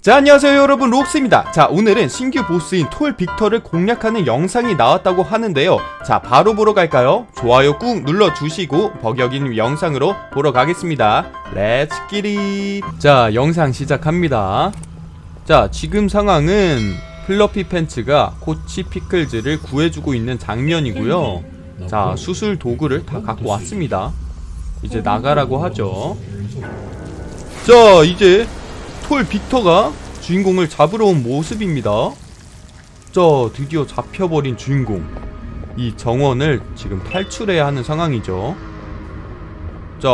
자 안녕하세요 여러분. 록스입니다. 자 오늘은 신규 보스인 톨 빅터를 공략하는 영상이 나왔다고 하는데요. 자 바로 보러 갈까요? 좋아요 꾹 눌러주시고 본격적인 영상으로 보러 가겠습니다. Let's get it 자 영상 시작합니다. 자 지금 상황은 플러피 팬츠가 코치 피클즈를 구해주고 있는 장면이고요. 자 수술 도구를 다 갖고 왔습니다. 이제 나가라고 하죠. 자 이제 톨 빅터가 주인공을 잡으러 온 모습입니다. 자 드디어 잡혀버린 주인공. 이 정원을 지금 탈출해야 하는 상황이죠. 자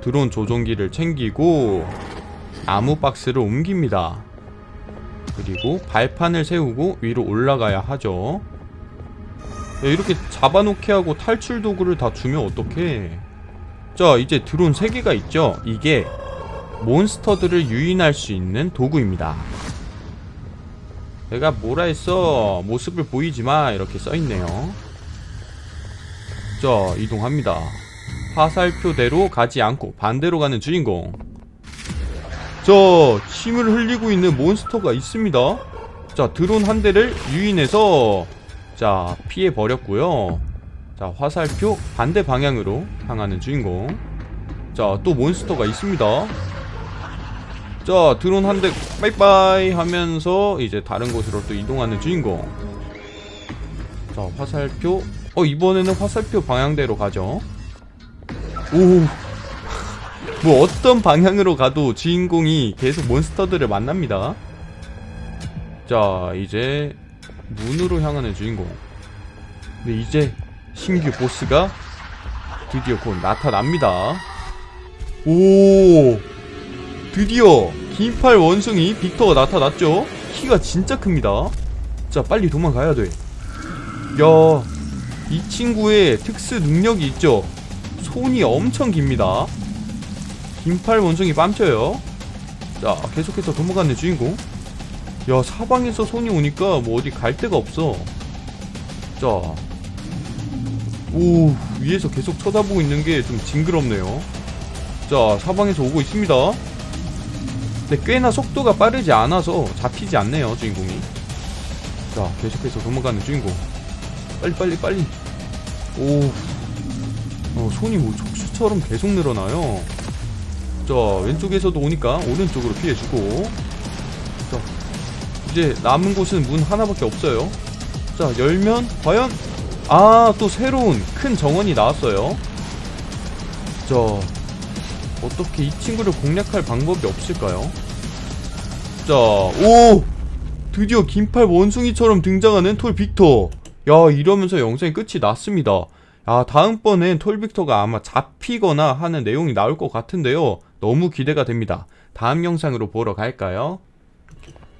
드론 조종기를 챙기고 나무 박스를 옮깁니다. 그리고 발판을 세우고 위로 올라가야 하죠. 야, 이렇게 잡아놓게 하고 탈출 도구를 다 주면 어떡해? 자 이제 드론 3개가 있죠? 이게 몬스터들을 유인할 수 있는 도구입니다. 내가 뭐라 했어? 모습을 보이지마. 이렇게 써있네요. 자 이동합니다. 화살표대로 가지 않고 반대로 가는 주인공. 자 침을 흘리고 있는 몬스터가 있습니다. 자 드론 한 대를 유인해서 자 피해버렸고요. 자 화살표 반대 방향으로 향하는 주인공. 자 또 몬스터가 있습니다 자 드론 한 대 빠이빠이 하면서 이제 다른 곳으로 또 이동하는 주인공. 자 화살표. 어 이번에는 화살표 방향대로 가죠. 오. 뭐 어떤 방향으로 가도 주인공이 계속 몬스터들을 만납니다. 자 이제 문으로 향하는 주인공. 근데 이제 신규 보스가 드디어 곧 나타납니다. 오 드디어 긴팔 원숭이 빅터가 나타났죠? 키가 진짜 큽니다. 자 빨리 도망가야 돼야 이 친구의 특수 능력이 있죠? 손이 엄청 깁니다. 긴팔 원숭이 뺨쳐요. 자 계속해서 도망가는 주인공. 야 사방에서 손이 오니까 뭐 어디 갈 데가 없어. 자오 위에서 계속 쳐다보고 있는 게 좀 징그럽네요. 자 사방에서 오고 있습니다 근데 꽤나 속도가 빠르지 않아서 잡히지 않네요 주인공이. 자 계속해서 도망가는 주인공. 빨리 빨리 빨리. 오. 어, 손이 뭐 촉수처럼 계속 늘어나요. 자 왼쪽에서도 오니까 오른쪽으로 피해주고. 자 이제 남은 곳은 문 하나밖에 없어요. 자 열면 과연 아 또 새로운 큰 정원이 나왔어요. 자 어떻게 이 친구를 공략할 방법이 없을까요? 자, 오! 드디어 긴팔 원숭이처럼 등장하는 톨 빅터. 야, 이러면서 영상이 끝이 났습니다. 야, 다음번엔 톨 빅터가 아마 잡히거나 하는 내용이 나올 것 같은데요. 너무 기대가 됩니다. 다음 영상으로 보러 갈까요?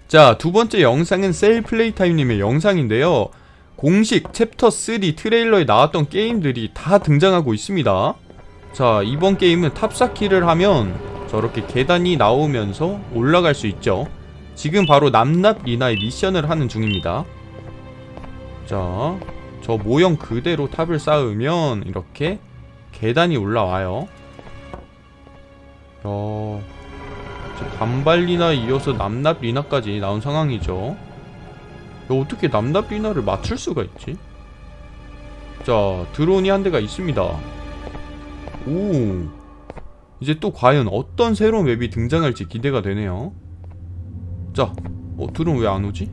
자, 두 번째 영상은 셀플레이타임님의 영상인데요. 공식 챕터 3 트레일러에 나왔던 게임들이 다 등장하고 있습니다. 자 이번 게임은 탑쌓기를 하면 저렇게 계단이 나오면서 올라갈 수 있죠. 지금 바로 납납 리나의 미션을 하는 중입니다. 자 저 모형 그대로 탑을 쌓으면 이렇게 계단이 올라와요. 야, 반발리나 이어서 남납 리나까지 나온 상황이죠. 야, 어떻게 남납 리나를 맞출 수가 있지? 자 드론이 한 대가 있습니다 오. 이제 또 과연 어떤 새로운 맵이 등장할지 기대가 되네요. 자 어, 드론 왜 안 오지?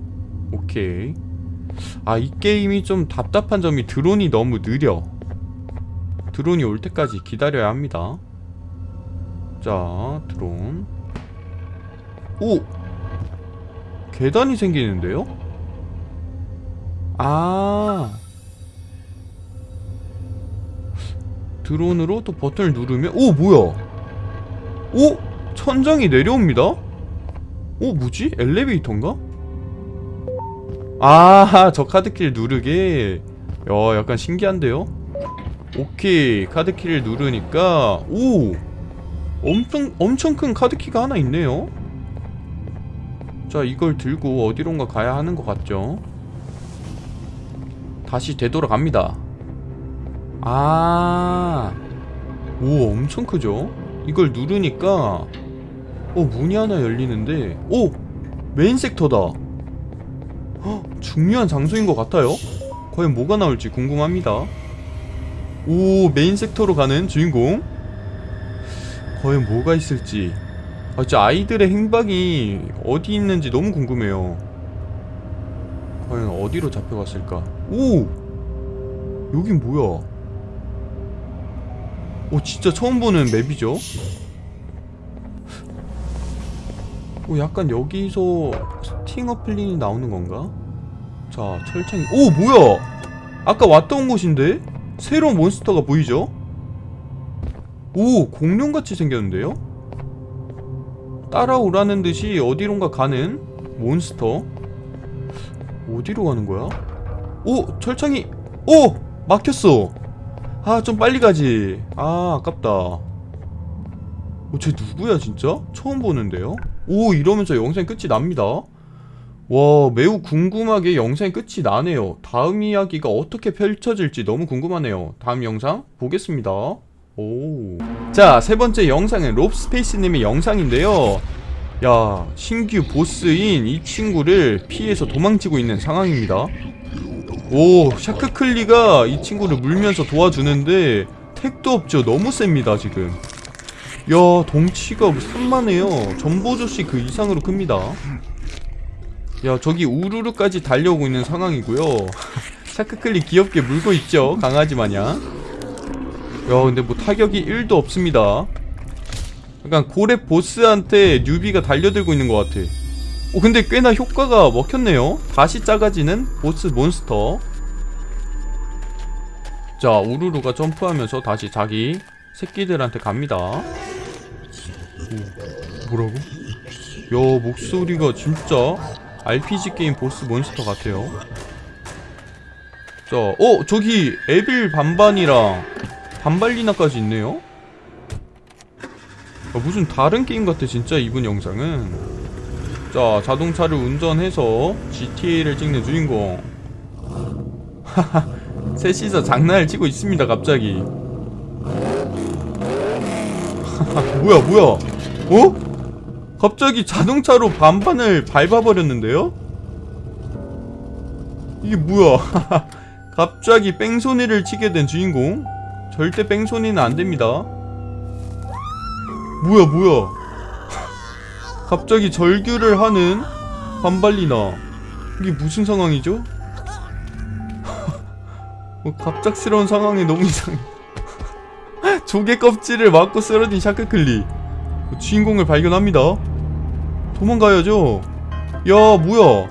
오케이. 아 이 게임이 좀 답답한 점이 드론이 너무 느려. 드론이 올 때까지 기다려야 합니다. 자 드론. 오! 계단이 생기는데요? 아 드론으로 또 버튼을 누르면 오 뭐야? 오 천장이 내려옵니다? 오 뭐지? 엘리베이터인가? 아 저 카드키를 누르게. 야 약간 신기한데요? 오케이 카드키를 누르니까 오 엄청 엄청 큰 카드키가 하나 있네요. 자 이걸 들고 어디론가 가야 하는 것 같죠? 다시 되돌아갑니다 아, 오, 엄청 크죠? 이걸 누르니까 어 문이 하나 열리는데 오! 메인 섹터다. 헉, 중요한 장소인 것 같아요? 과연 뭐가 나올지 궁금합니다. 오 메인 섹터로 가는 주인공. 과연 뭐가 있을지. 아 진짜 아이들의 행방이 어디 있는지 너무 궁금해요. 과연 어디로 잡혀갔을까? 오! 여긴 뭐야 오 진짜 처음 보는 맵이죠 오 약간 여기서 스팅어 플린이 나오는 건가? 자 철창이 오 뭐야 아까 왔던 곳인데? 새로운 몬스터가 보이죠? 오 공룡같이 생겼는데요? 따라오라는 듯이 어디론가 가는 몬스터 어디로 가는 거야? 오 철창이 오 막혔어 아 좀 빨리 가지 아 아깝다 어 쟤 누구야 진짜? 처음 보는데요? 오 이러면서 영상이 끝이 납니다 와 매우 궁금하게 영상이 끝이 나네요 다음 이야기가 어떻게 펼쳐질지 너무 궁금하네요 다음 영상 보겠습니다 오. 자, 세 번째 영상은 롭스페이스님의 영상인데요. 야, 신규 보스인 이 친구를 피해서 도망치고 있는 상황입니다. 오, 샤크클리가 이 친구를 물면서 도와주는데 택도 없죠. 너무 셉니다, 지금. 야, 덩치가 산만해요. 전보조씨 그 이상으로 큽니다. 야, 저기 우르르까지 달려오고 있는 상황이고요. 샤크클리 귀엽게 물고 있죠. 강아지 마냥. 야 근데 뭐 타격이 1도 없습니다 약간 고렙 보스한테 뉴비가 달려들고 있는 것 같아 오 근데 꽤나 효과가 먹혔네요. 다시 작아지는 보스 몬스터. 자 우르르가 점프하면서 다시 자기 새끼들한테 갑니다. 오, 뭐라고? 야 목소리가 진짜 RPG 게임 보스 몬스터 같아요. 자, 어 저기 에빌 반반이랑 반발리나까지 있네요? 아, 무슨 다른 게임 같아 진짜 이분 영상은 자 자동차를 운전해서 GTA를 찍는 주인공. 하하 셋이서 장난을 치고 있습니다 갑자기. 뭐야 뭐야? 어? 갑자기 자동차로 반반을 밟아버렸는데요? 이게 뭐야? 갑자기 뺑소니를 치게 된 주인공? 절대 뺑소니는 안됩니다. 뭐야 뭐야 갑자기 절규를 하는 반발리나 이게 무슨 상황이죠? 뭐 갑작스러운 상황이 너무 이상해 조개 껍질을 맞고 쓰러진 샤크클리 주인공을 발견합니다 도망가야죠 야 뭐야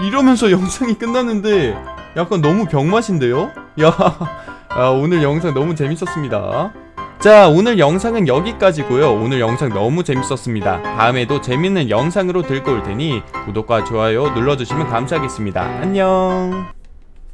이러면서 영상이 끝났는데 약간 너무 병맛인데요? 야 아, 오늘 영상 너무 재밌었습니다. 자 오늘 영상은 여기까지고요. 오늘 영상 너무 재밌었습니다. 다음에도 재밌는 영상으로 들고 올 테니 구독과 좋아요 눌러주시면 감사하겠습니다. 안녕